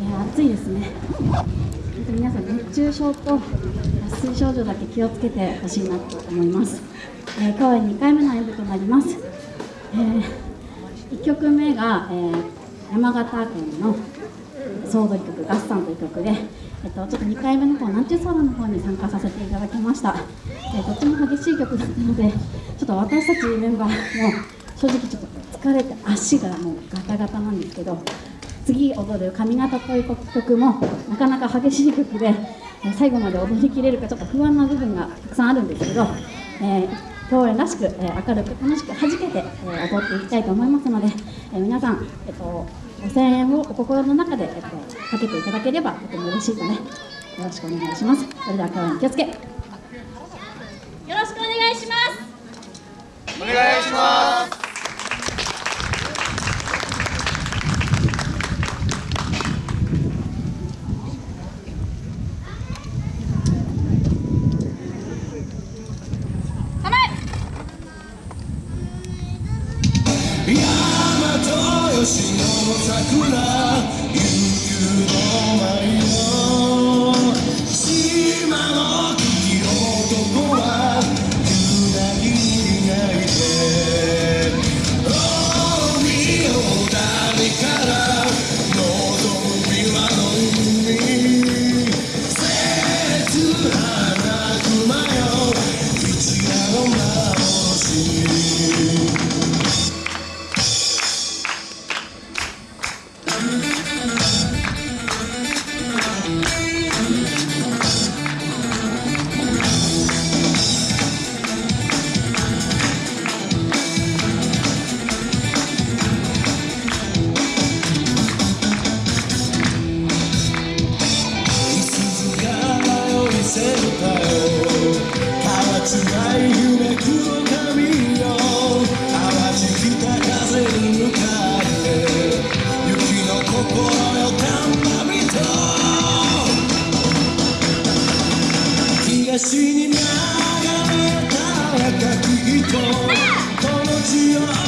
ー、暑いですね。皆さん熱中症と脱水症状だけ気をつけてほしいなと思います、えー、今日は2回目の演舞となります、えー、1曲目が、えー、山形県の総踊り曲「合算」という曲で、えっと、ちょっと2回目の方南中ソーラの方に参加させていただきました、えー、どっちも激しい曲だったのでちょっと私たちメンバーも正直ちょっと疲れて足がもうガタガタなんですけど次踊る「髪型」という曲もなかなか激しい曲で、最後まで踊りきれるかちょっと不安な部分がたくさんあるんですけど、えー、共演らしく、えー、明るく楽しく弾けて、えー、踊っていきたいと思いますので、えー、皆さん、えっと、ご声援をお心の中で、えっと、かけていただければとても嬉しいので、よろしくお願いします。それでは共演気をつけ。吉野桜悠久の舞この地を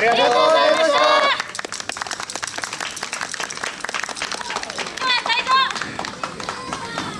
ありがとうございます